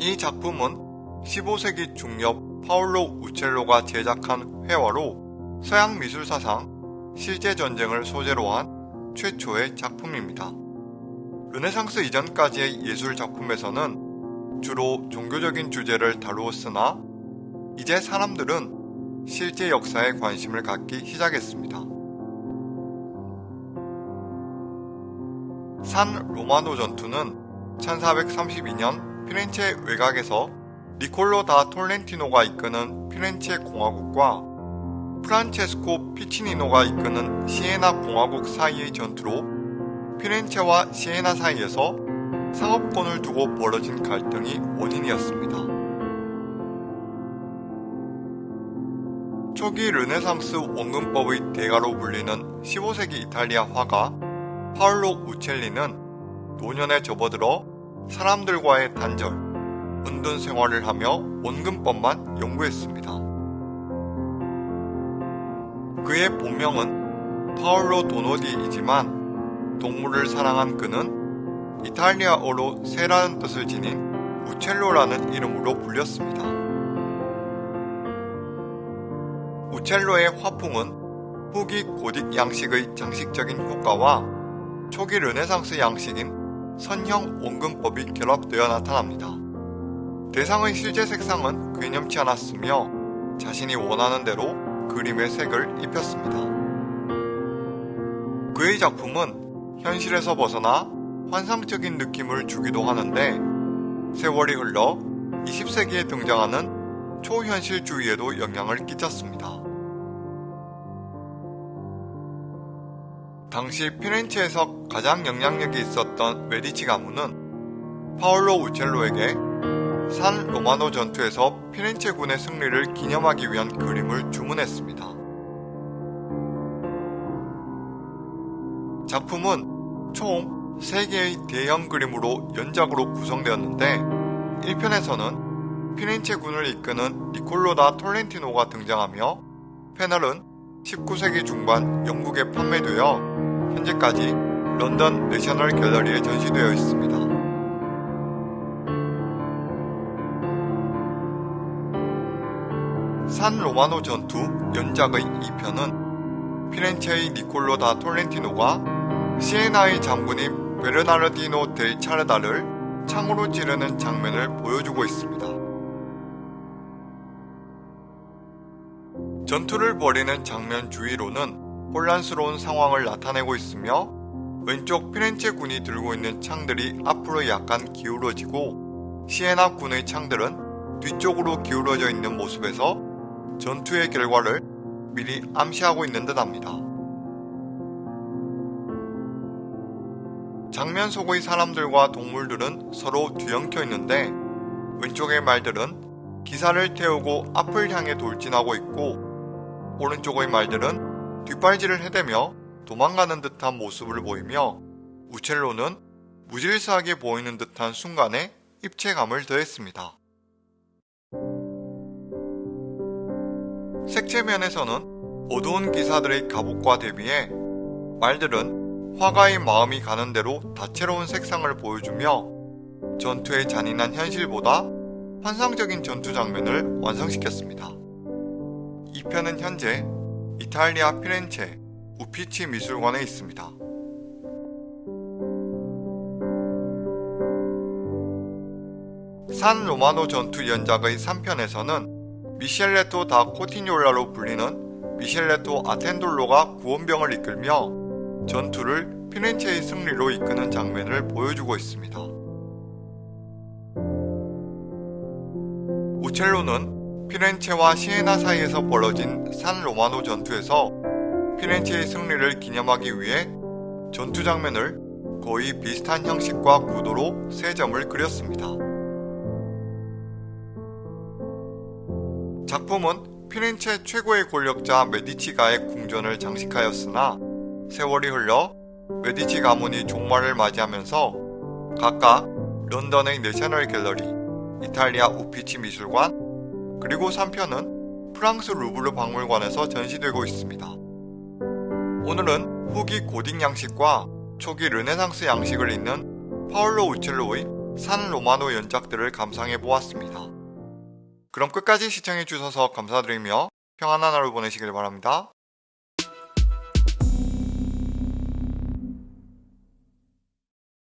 이 작품은 15세기 중엽 파울로 우첼로가 제작한 회화로 서양 미술사상 실제 전쟁을 소재로 한 최초의 작품입니다. 르네상스 이전까지의 예술 작품에서는 주로 종교적인 주제를 다루었으나 이제 사람들은 실제 역사에 관심을 갖기 시작했습니다. 산 로마노 전투는 1432년 피렌체 외곽에서 니콜로 다 톨렌티노가 이끄는 피렌체 공화국과 프란체스코 피치니노가 이끄는 시에나 공화국 사이의 전투로 피렌체와 시에나 사이에서 상업권을 두고 벌어진 갈등이 원인이었습니다. 초기 르네상스 원근법의 대가로 불리는 15세기 이탈리아 화가 파울로 우첼리는 노년에 접어들어 사람들과의 단절, 은둔 생활을 하며 원근법만 연구했습니다. 그의 본명은 파울로 도노디이지만 동물을 사랑한 그는 이탈리아어로 새라는 뜻을 지닌 우첼로라는 이름으로 불렸습니다. 우첼로의 화풍은 후기 고딕 양식의 장식적인 효과와 초기 르네상스 양식인 선형 원근법이 결합되어 나타납니다. 대상의 실제 색상은 괴념치 않았으며 자신이 원하는 대로 그림의 색을 입혔습니다. 그의 작품은 현실에서 벗어나 환상적인 느낌을 주기도 하는데 세월이 흘러 20세기에 등장하는 초현실주의에도 영향을 끼쳤습니다. 당시 피렌체에서 가장 영향력이 있었던 메디치 가문은 파올로 우첼로에게 산 로마노 전투에서 피렌체군의 승리를 기념하기 위한 그림을 주문했습니다. 작품은 총 3개의 대형 그림으로 연작으로 구성되었는데 1편에서는 피렌체군을 이끄는 니콜로다 톨렌티노가 등장하며 패널은 19세기 중반 영국에 판매되어 현재까지 런던 내셔널 갤러리에 전시되어 있습니다. 산 로마노 전투 연작의 2편은 피렌체의 니콜로 다 톨렌티노가 시에나의 장군인 베르나르디노 델 차르다를 창으로 찌르는 장면을 보여주고 있습니다. 전투를 벌이는 장면 주위로는 혼란스러운 상황을 나타내고 있으며 왼쪽 피렌체 군이 들고 있는 창들이 앞으로 약간 기울어지고 시에나 군의 창들은 뒤쪽으로 기울어져 있는 모습에서 전투의 결과를 미리 암시하고 있는 듯 합니다. 장면 속의 사람들과 동물들은 서로 뒤엉켜 있는데 왼쪽의 말들은 기사를 태우고 앞을 향해 돌진하고 있고 오른쪽의 말들은 뒷발질을 해대며 도망가는 듯한 모습을 보이며 우첼로는 무질서하게 보이는 듯한 순간에 입체감을 더했습니다. 색채면에서는 어두운 기사들의 갑옷과 대비해 말들은 화가의 마음이 가는 대로 다채로운 색상을 보여주며 전투의 잔인한 현실보다 환상적인 전투 장면을 완성시켰습니다. 이 편은 현재 이탈리아 피렌체 우피치 미술관에 있습니다. 산 로마노 전투 연작의 3편에서는 미셸레토 다 코티뉴올라로 불리는 미셸레토 아텐돌로가 구원병을 이끌며 전투를 피렌체의 승리로 이끄는 장면을 보여주고 있습니다. 우첼로는 피렌체와 시에나 사이에서 벌어진 산 로마노 전투에서 피렌체의 승리를 기념하기 위해 전투 장면을 거의 비슷한 형식과 구도로 세 점을 그렸습니다. 작품은 피렌체 최고의 권력자 메디치가의 궁전을 장식하였으나 세월이 흘러 메디치 가문이 종말을 맞이하면서 각각 런던의 내셔널 갤러리, 이탈리아 우피치 미술관, 그리고 3편은 프랑스 루브르 박물관에서 전시되고 있습니다. 오늘은 후기 고딕 양식과 초기 르네상스 양식을 잇는 파울로 우첼로의 산 로마노 연작들을 감상해 보았습니다. 그럼 끝까지 시청해 주셔서 감사드리며 평안한 하루 보내시길 바랍니다.